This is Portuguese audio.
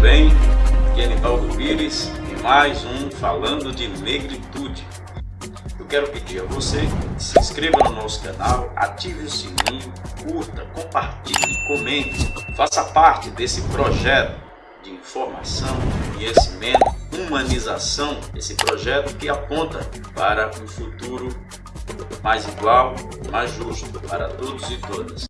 bem? Aqui é Anibaldo Pires e mais um Falando de Negritude. Eu quero pedir a você que se inscreva no nosso canal, ative o sininho, curta, compartilhe, comente, faça parte desse projeto de informação, conhecimento, humanização, esse projeto que aponta para um futuro mais igual, mais justo para todos e todas.